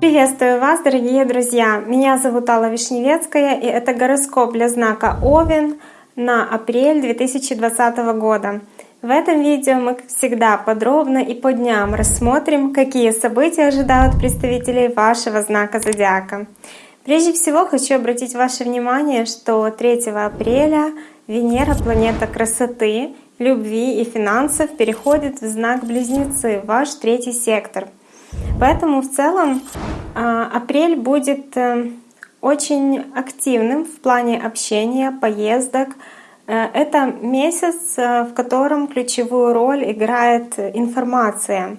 Приветствую вас, дорогие друзья! Меня зовут Алла Вишневецкая, и это гороскоп для знака Овен на апрель 2020 года. В этом видео мы, всегда, подробно и по дням рассмотрим, какие события ожидают представителей вашего знака зодиака. Прежде всего хочу обратить ваше внимание, что 3 апреля Венера, планета красоты, любви и финансов, переходит в знак Близнецы, ваш третий сектор. Поэтому в целом а, апрель будет э, очень активным в плане общения, поездок, Э, это месяц, э, в котором ключевую роль играет информация.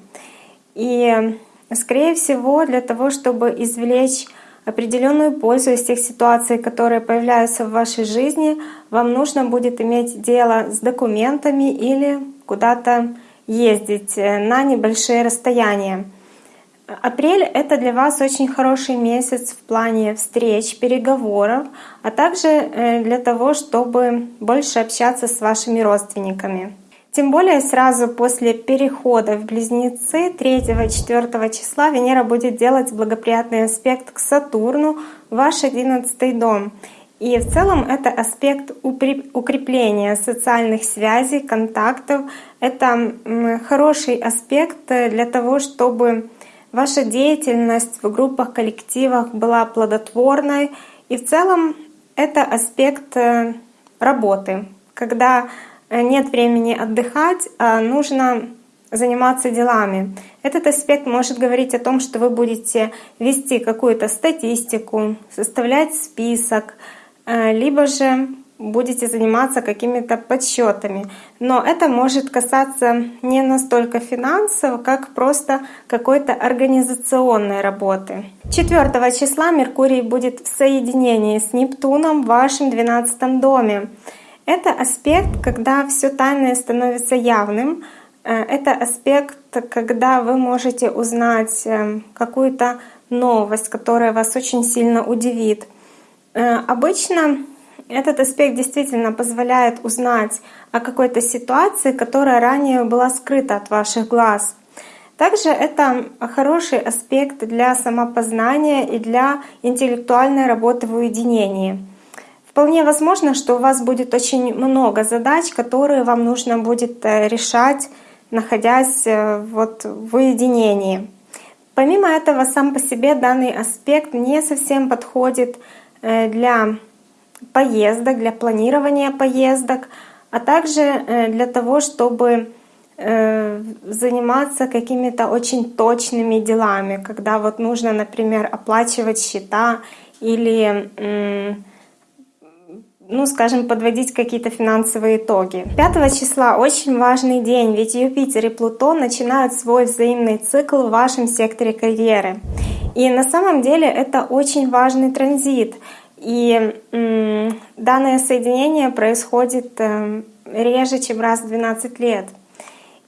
И, скорее всего, для того, чтобы извлечь определенную пользу из тех ситуаций, которые появляются в вашей жизни, вам нужно будет иметь дело с документами или куда-то ездить э, на небольшие расстояния. Апрель — это для вас очень хороший месяц в плане встреч, переговоров, а также э, для того, чтобы больше общаться с вашими родственниками. Тем более сразу после перехода в Близнецы 3-4 числа Венера будет делать благоприятный аспект к Сатурну, ваш 11 дом. И в целом это аспект укрепления социальных связей, контактов. Это хороший аспект для того, чтобы ваша деятельность в группах, коллективах была плодотворной. И в целом это аспект э, работы, когда э, нет времени отдыхать, а нужно заниматься делами. Этот аспект может говорить о том, что вы будете вести какую-то статистику, составлять список, э, либо же будете заниматься какими-то подсчетами. Но это может касаться не настолько финансов, как просто какой-то организационной работы. 4 числа Меркурий будет в соединении с Нептуном в вашем 12 доме. Это аспект, когда все тайное становится явным. Э, это аспект, когда вы можете узнать э, какую-то новость, которая вас очень сильно удивит. Э, обычно этот аспект действительно позволяет узнать о какой-то ситуации, которая ранее была скрыта от ваших глаз. Также это хороший аспект для самопознания и для интеллектуальной работы в уединении. Вполне возможно, что у вас будет очень много задач, которые вам нужно будет э, решать, находясь э, вот в уединении. Помимо этого, сам по себе данный аспект не совсем подходит э, для поездок, для планирования поездок, а также для того, чтобы заниматься какими-то очень точными делами, когда вот нужно, например, оплачивать счета или ну, скажем, подводить какие-то финансовые итоги. 5 числа очень важный день, ведь Юпитер и Плутон начинают свой взаимный цикл в вашем секторе карьеры. И на самом деле это очень важный транзит. И данное соединение происходит э, реже, чем раз в 12 лет.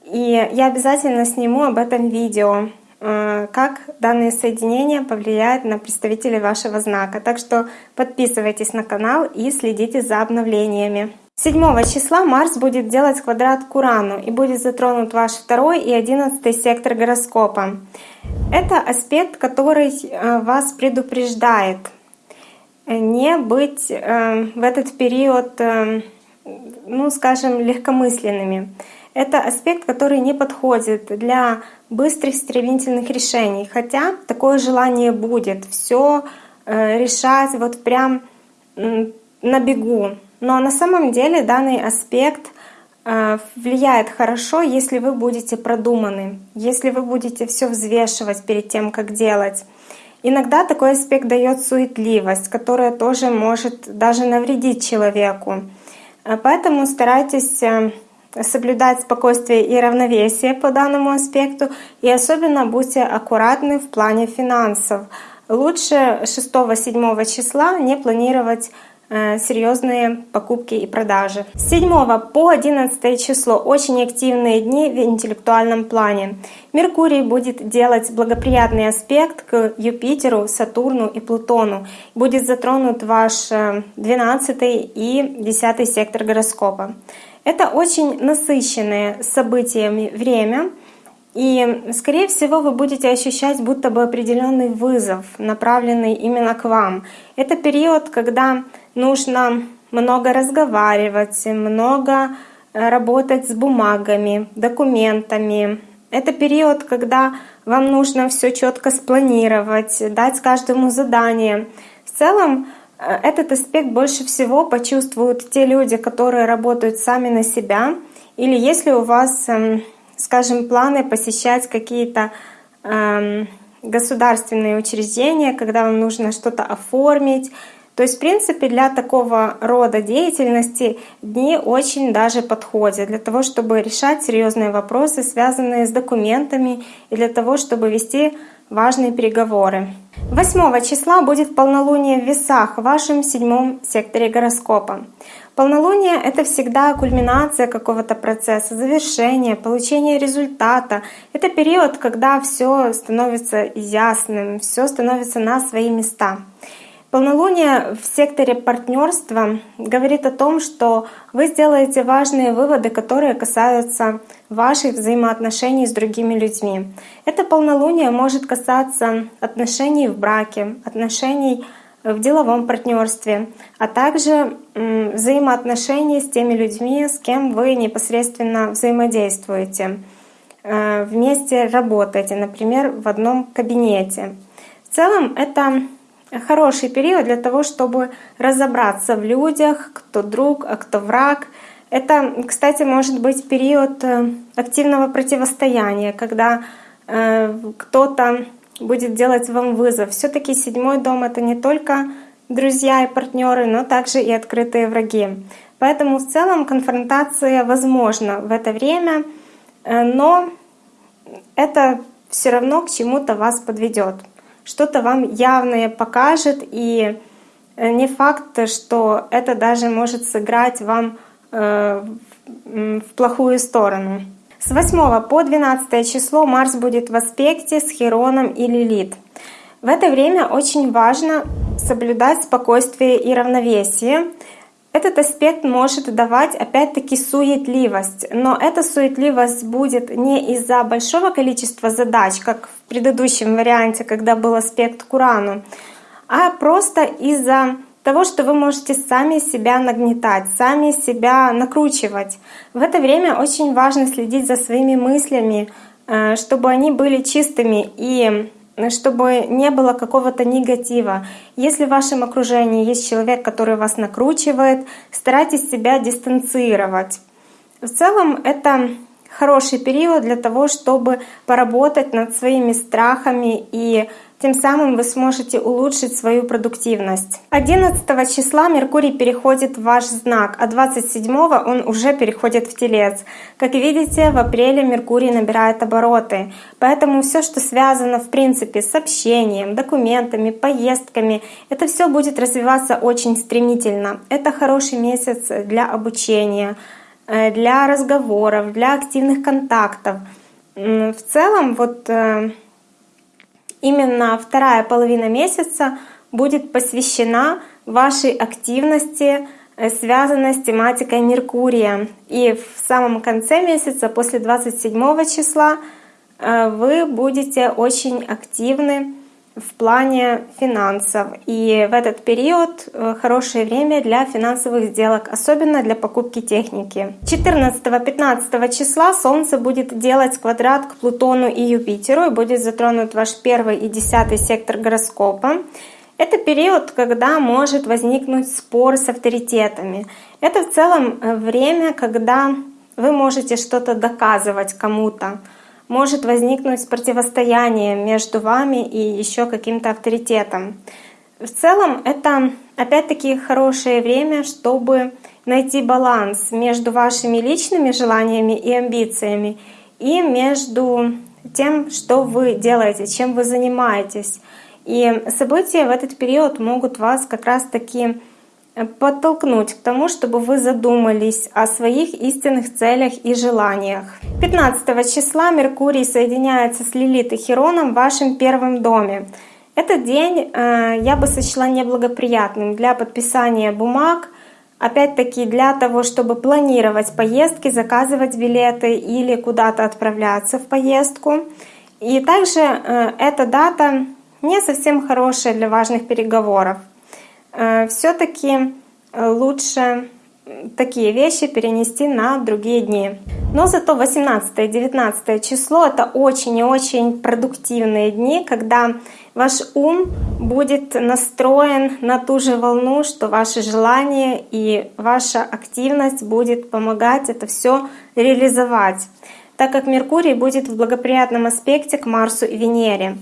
И я обязательно сниму об этом видео, как данное соединение повлияет на представителей вашего знака. Так что подписывайтесь на канал и следите за обновлениями. 7 числа Марс будет делать квадрат к Урану и будет затронут ваш второй и одиннадцатый сектор гороскопа. Это аспект, который э, вас предупреждает не быть э, в этот период, э, ну скажем, легкомысленными. Это аспект, который не подходит для быстрых стремительных решений. Хотя такое желание будет все э, решать вот прям на бегу. Но на самом деле данный аспект влияет хорошо, если вы будете продуманы, если вы будете все взвешивать перед тем, как делать. Иногда такой аспект дает суетливость, которая тоже может даже навредить человеку. Э, поэтому старайтесь э, соблюдать спокойствие и равновесие по данному аспекту, и особенно будьте аккуратны в плане финансов. Лучше 6-7 числа не планировать серьезные покупки и продажи. С 7 по 11 число очень активные дни в интеллектуальном плане. Меркурий будет делать благоприятный аспект к Юпитеру, Сатурну и Плутону. Будет затронут ваш 12 э, и 10 сектор гороскопа. Это очень насыщенное событиями время, и, скорее всего, вы будете ощущать будто бы определенный вызов, направленный именно к вам. Это период, когда нужно много разговаривать, много э, работать с бумагами, документами. Это период, когда вам нужно все четко спланировать, дать каждому задание. В целом, э, этот аспект больше всего почувствуют те люди, которые работают сами на себя, или если у вас эм, скажем, планы посещать какие-то э, государственные учреждения, когда вам нужно что-то оформить. То есть, в принципе, для такого рода деятельности дни очень даже подходят для того, чтобы решать серьезные вопросы, связанные с документами, и для того, чтобы вести важные переговоры. 8 числа будет полнолуние в весах в вашем седьмом секторе гороскопа. Полнолуние — это всегда кульминация какого-то процесса, завершение, получение результата. Это период, когда все становится ясным, все становится на свои места. Полнолуние в секторе партнерства говорит о том, что вы сделаете важные выводы, которые касаются ваших взаимоотношений с другими людьми. Это полнолуние может касаться отношений в браке, отношений в деловом партнерстве, а также взаимоотношений с теми людьми, с кем вы непосредственно взаимодействуете, э, вместе работаете, например, в одном кабинете. В целом это хороший период для того, чтобы разобраться в людях, кто друг, а кто враг. Это, кстати, может быть период э, активного противостояния, когда э, кто-то будет делать вам вызов. Все-таки седьмой дом это не только друзья и партнеры, но также и открытые враги. Поэтому в целом конфронтация возможна в это время, э, но это все равно к чему-то вас подведет. Что-то вам явное покажет, и э, не факт, что это даже может сыграть вам э, в плохую сторону. С 8 по 12 число Марс будет в аспекте с Хероном и Лилит. В это время очень важно соблюдать спокойствие и равновесие. Этот аспект может давать опять-таки суетливость, но эта суетливость будет не из-за большого количества задач, как в предыдущем варианте, когда был аспект к Урану, а просто из-за того, что вы можете сами себя нагнетать, сами себя накручивать. В это время очень важно следить за своими мыслями, э, чтобы они были чистыми и чтобы не было какого-то негатива. Если в вашем окружении есть человек, который вас накручивает, старайтесь себя дистанцировать. В целом это хороший период для того, чтобы поработать над своими страхами и тем самым вы сможете улучшить свою продуктивность. 11 числа Меркурий переходит в ваш знак, а 27 он уже переходит в Телец. Как видите, в апреле Меркурий набирает обороты. Поэтому все, что связано в принципе с общением, документами, поездками, это все будет развиваться очень стремительно. Это хороший месяц для обучения, э, для разговоров, для активных контактов. В целом, вот э, именно вторая половина месяца будет посвящена вашей активности, э, связанной с тематикой Меркурия. И в самом конце месяца, после 27 числа, э, вы будете очень активны в плане финансов. И в этот период э, хорошее время для финансовых сделок, особенно для покупки техники. 14-15 числа Солнце будет делать квадрат к Плутону и Юпитеру и будет затронут ваш первый и десятый сектор гороскопа. Это период, когда может возникнуть спор с авторитетами. Это в целом э, время, когда вы можете что-то доказывать кому-то может возникнуть противостояние между вами и еще каким-то авторитетом. В целом это опять-таки хорошее время, чтобы найти баланс между вашими личными желаниями и амбициями и между тем, что вы делаете, чем вы занимаетесь. И события в этот период могут вас как раз-таки подтолкнуть к тому, чтобы вы задумались о своих истинных целях и желаниях. 15 числа Меркурий соединяется с Лилит и Хероном в вашем первом доме. Этот день э, я бы сочла неблагоприятным для подписания бумаг, опять-таки для того, чтобы планировать поездки, заказывать билеты или куда-то отправляться в поездку. И также э, эта дата не совсем хорошая для важных переговоров. Э, Все-таки лучше такие вещи перенести на другие дни. Но зато 18 и 19 число это очень и очень продуктивные дни, когда ваш ум будет настроен на ту же волну, что ваши желания и ваша активность будет помогать это все реализовать, так как Меркурий будет в благоприятном аспекте к Марсу и Венере.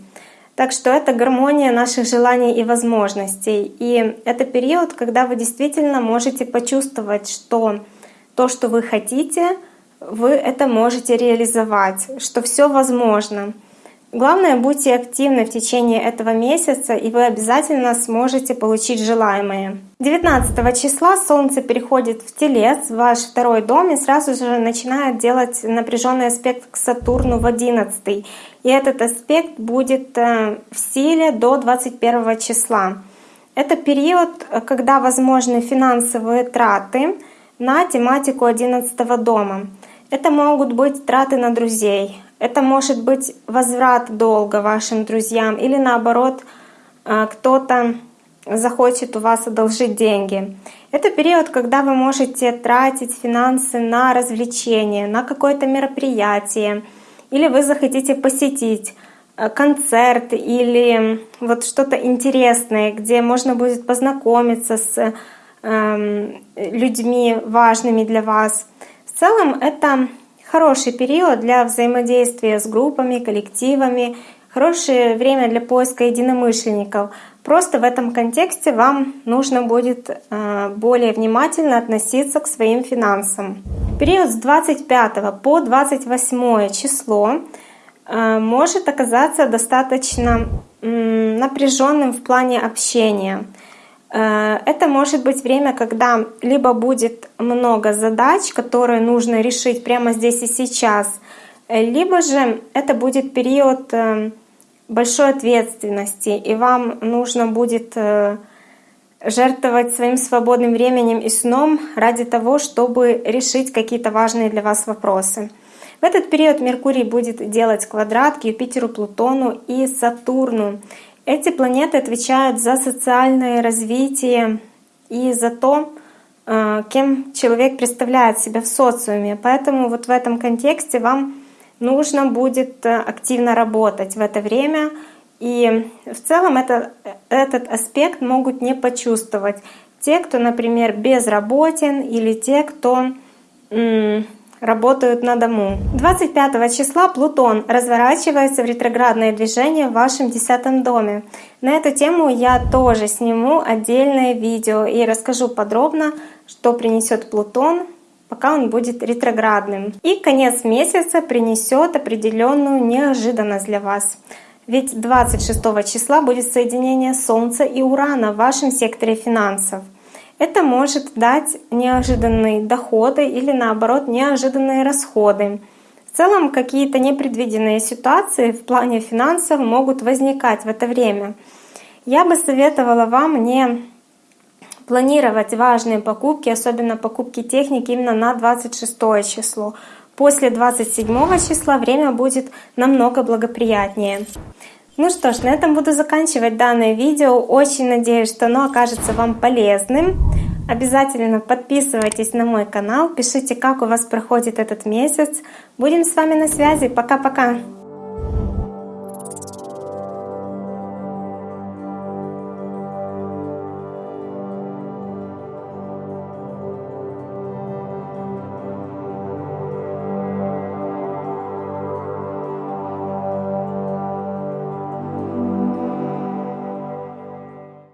Так что это гармония наших желаний и возможностей. И это период, когда вы действительно можете почувствовать, что то, что вы хотите, вы это можете реализовать, что все возможно. Главное, будьте активны в течение этого месяца, и вы обязательно сможете получить желаемое. 19 числа Солнце переходит в Телец, ваш второй дом, и сразу же начинает делать напряженный аспект к Сатурну в 11. И этот аспект будет э, в силе до 21 числа. Это период, когда возможны финансовые траты на тематику 11 дома. Это могут быть траты на друзей, это может быть возврат долга вашим друзьям или наоборот э, кто-то захочет у вас одолжить деньги. Это период, когда вы можете тратить финансы на развлечения, на какое-то мероприятие, или вы захотите посетить э, концерт или вот что-то интересное, где можно будет познакомиться с э, людьми важными для вас. В целом это Хороший период для взаимодействия с группами, коллективами, хорошее время для поиска единомышленников. Просто в этом контексте вам нужно будет э, более внимательно относиться к своим финансам. Период с 25 по 28 число э, может оказаться достаточно напряженным в плане общения. Э, это может быть время, когда либо будет много задач, которые нужно решить прямо здесь и сейчас, э, либо же это будет период э, большой ответственности, и вам нужно будет жертвовать своим свободным временем и сном ради того, чтобы решить какие-то важные для вас вопросы. В этот период Меркурий будет делать квадрат к Юпитеру, Плутону и Сатурну. Эти планеты отвечают за социальное развитие и за то, э, кем человек представляет себя в социуме. Поэтому вот в этом контексте вам нужно будет э, активно работать в это время. И в целом это, этот аспект могут не почувствовать те, кто, например, безработен, или те, кто работают на дому. 25 числа Плутон разворачивается в ретроградное движение в вашем десятом доме. На эту тему я тоже сниму отдельное видео и расскажу подробно, что принесет Плутон, пока он будет ретроградным. И конец месяца принесет определенную неожиданность для вас. Ведь 26 числа будет соединение Солнца и Урана в вашем секторе финансов — это может дать неожиданные доходы или наоборот неожиданные расходы. В целом какие-то непредвиденные ситуации в плане финансов могут возникать в это время. Я бы советовала вам не планировать важные покупки, особенно покупки техники именно на 26 число. После 27 числа время будет намного благоприятнее. Ну что ж, на этом буду заканчивать данное видео. Очень надеюсь, что оно окажется вам полезным. Обязательно подписывайтесь на мой канал, пишите, как у вас проходит этот месяц. Будем с вами на связи. Пока-пока!